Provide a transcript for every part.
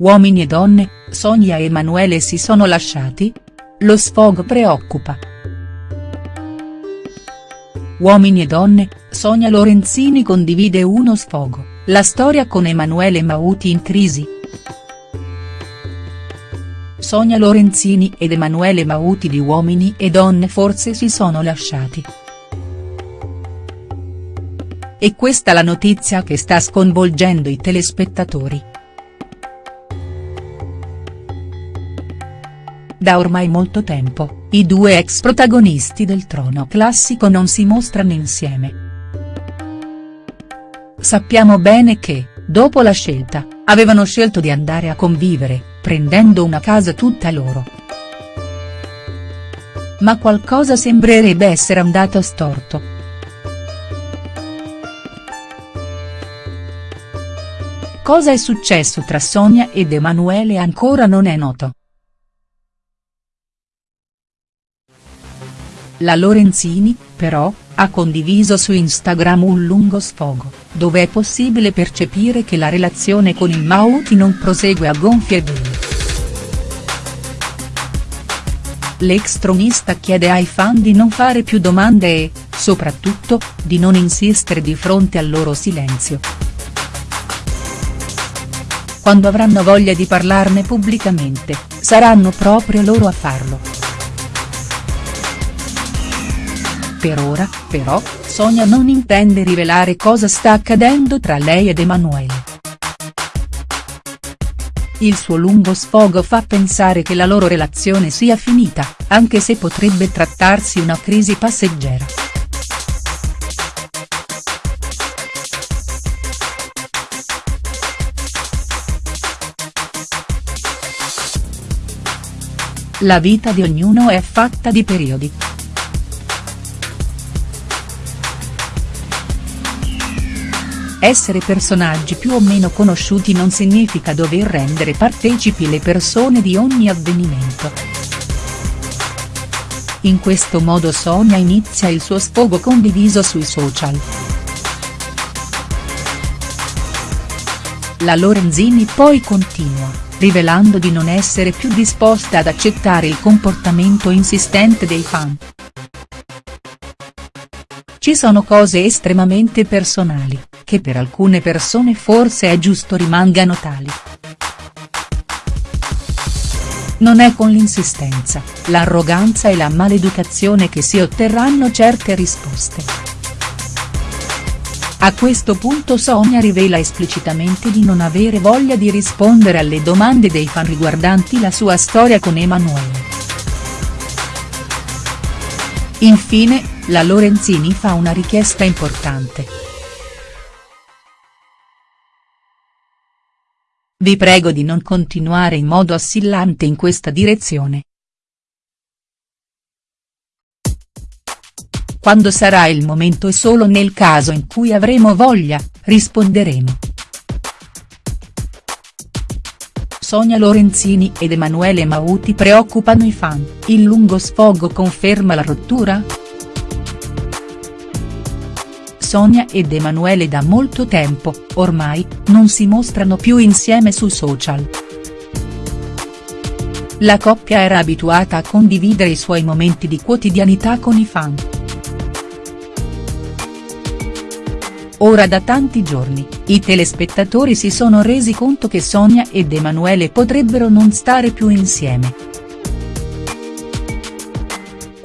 Uomini e donne, Sonia e Emanuele si sono lasciati? Lo sfogo preoccupa. Uomini e donne, Sonia Lorenzini condivide uno sfogo, la storia con Emanuele Mauti in crisi. Sonia Lorenzini ed Emanuele Mauti di Uomini e donne forse si sono lasciati. E questa la notizia che sta sconvolgendo i telespettatori. Da ormai molto tempo, i due ex protagonisti del trono classico non si mostrano insieme. Sappiamo bene che, dopo la scelta, avevano scelto di andare a convivere, prendendo una casa tutta loro. Ma qualcosa sembrerebbe essere andato storto. Cosa è successo tra Sonia ed Emanuele ancora non è noto. La Lorenzini, però, ha condiviso su Instagram un lungo sfogo, dove è possibile percepire che la relazione con il Mauti non prosegue a gonfie vele. L'ex tronista chiede ai fan di non fare più domande e, soprattutto, di non insistere di fronte al loro silenzio. Quando avranno voglia di parlarne pubblicamente, saranno proprio loro a farlo. Per ora, però, Sonia non intende rivelare cosa sta accadendo tra lei ed Emanuele. Il suo lungo sfogo fa pensare che la loro relazione sia finita, anche se potrebbe trattarsi una crisi passeggera. La vita di ognuno è fatta di periodi. Essere personaggi più o meno conosciuti non significa dover rendere partecipi le persone di ogni avvenimento. In questo modo Sonia inizia il suo sfogo condiviso sui social. La Lorenzini poi continua, rivelando di non essere più disposta ad accettare il comportamento insistente dei fan. Ci sono cose estremamente personali, che per alcune persone forse è giusto rimangano tali. Non è con l'insistenza, l'arroganza e la maleducazione che si otterranno certe risposte. A questo punto Sonia rivela esplicitamente di non avere voglia di rispondere alle domande dei fan riguardanti la sua storia con Emanuele. Infine, la Lorenzini fa una richiesta importante. Vi prego di non continuare in modo assillante in questa direzione. Quando sarà il momento e solo nel caso in cui avremo voglia, risponderemo. Sonia Lorenzini ed Emanuele Mauti preoccupano i fan, il lungo sfogo conferma la rottura?. Sonia ed Emanuele da molto tempo, ormai, non si mostrano più insieme su social. La coppia era abituata a condividere i suoi momenti di quotidianità con i fan. Ora da tanti giorni, i telespettatori si sono resi conto che Sonia ed Emanuele potrebbero non stare più insieme.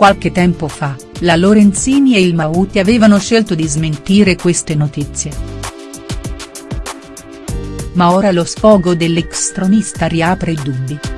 Qualche tempo fa, la Lorenzini e il Mauti avevano scelto di smentire queste notizie. Ma ora lo sfogo dell'ex tronista riapre i dubbi.